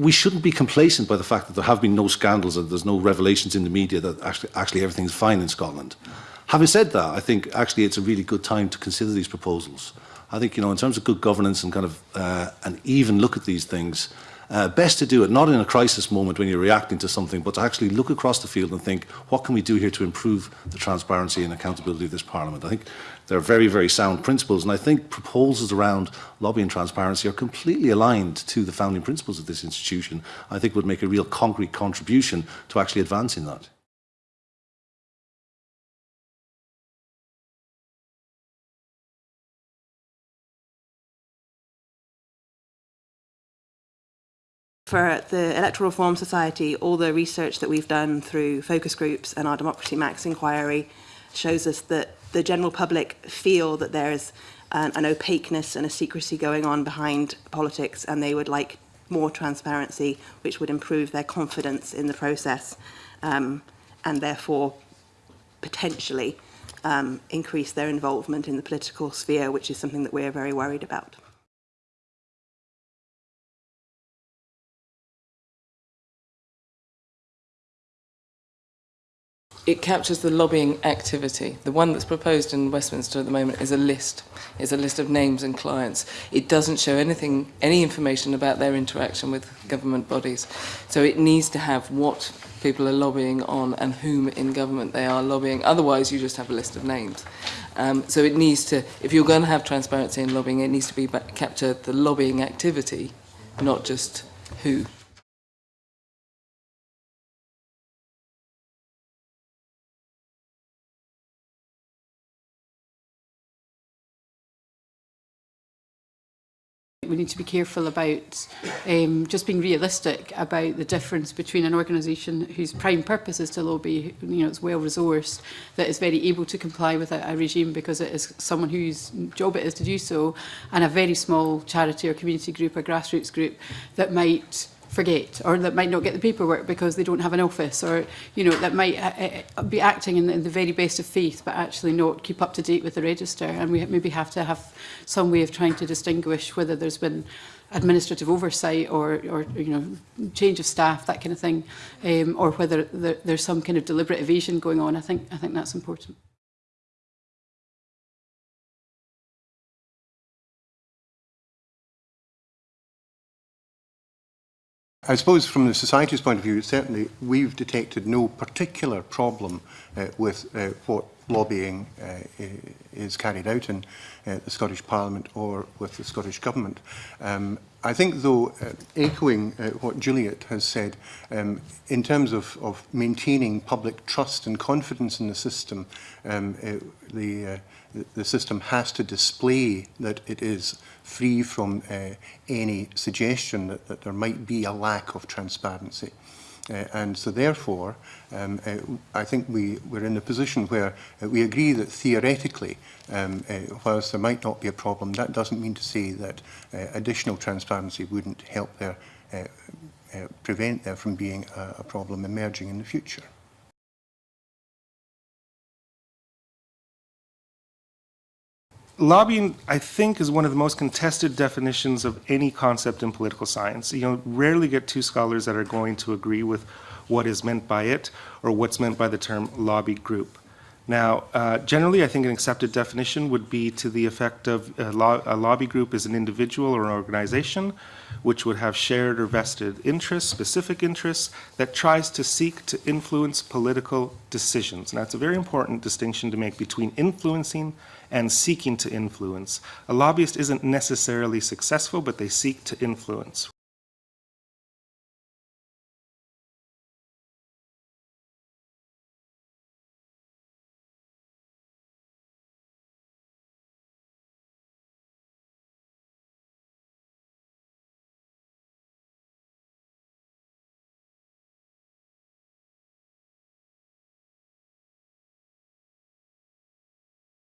we shouldn't be complacent by the fact that there have been no scandals and there's no revelations in the media that actually, actually everything's fine in Scotland. Having said that, I think actually it's a really good time to consider these proposals. I think, you know, in terms of good governance and kind of uh, an even look at these things, Uh, best to do it not in a crisis moment when you're reacting to something, but to actually look across the field and think, what can we do here to improve the transparency and accountability of this Parliament? I think they're very, very sound principles, and I think proposals around lobbying transparency are completely aligned to the founding principles of this institution. I think would make a real concrete contribution to actually advancing that. For the Electoral Reform Society, all the research that we've done through focus groups and our Democracy Max inquiry shows us that the general public feel that there's an, an opaqueness and a secrecy going on behind politics and they would like more transparency which would improve their confidence in the process um, and therefore potentially um, increase their involvement in the political sphere which is something that we're very worried about. It captures the lobbying activity. The one that's proposed in Westminster at the moment is a list. It's a list of names and clients. It doesn't show anything, any information about their interaction with government bodies. So it needs to have what people are lobbying on and whom in government they are lobbying. Otherwise, you just have a list of names. Um, so it needs to, if you're going to have transparency in lobbying, it needs to be capture the lobbying activity, not just who. we need to be careful about um, just being realistic about the difference between an organisation whose prime purpose is to lobby, you know, it's well resourced, that is very able to comply with a, a regime because it is someone whose job it is to do so, and a very small charity or community group, or grassroots group that might forget or that might not get the paperwork because they don't have an office or you know that might uh, uh, be acting in the, in the very best of faith but actually not keep up to date with the register. And we maybe have to have some way of trying to distinguish whether there's been administrative oversight or, or you know change of staff that kind of thing um, or whether there, there's some kind of deliberate evasion going on. I think I think that's important. I suppose from the society's point of view, certainly we've detected no particular problem uh, with uh, what lobbying uh, is carried out in uh, the Scottish Parliament or with the Scottish Government. Um, I think, though, uh, echoing uh, what Juliet has said, um, in terms of, of maintaining public trust and confidence in the system, um, uh, the, uh, the system has to display that it is free from uh, any suggestion that, that there might be a lack of transparency. Uh, and so therefore, um, uh, I think we, we're in a position where uh, we agree that theoretically, um, uh, whilst there might not be a problem, that doesn't mean to say that uh, additional transparency wouldn't help there, uh, uh, prevent there from being a, a problem emerging in the future. Lobbying, I think, is one of the most contested definitions of any concept in political science. You know, rarely get two scholars that are going to agree with what is meant by it or what's meant by the term lobby group. Now, uh, generally, I think an accepted definition would be to the effect of a, lo a, lobby group is an individual or an organization which would have shared or vested interests, specific interests, that tries to seek to influence political decisions. And that's a very important distinction to make between influencing and seeking to influence. A lobbyist isn't necessarily successful, but they seek to influence.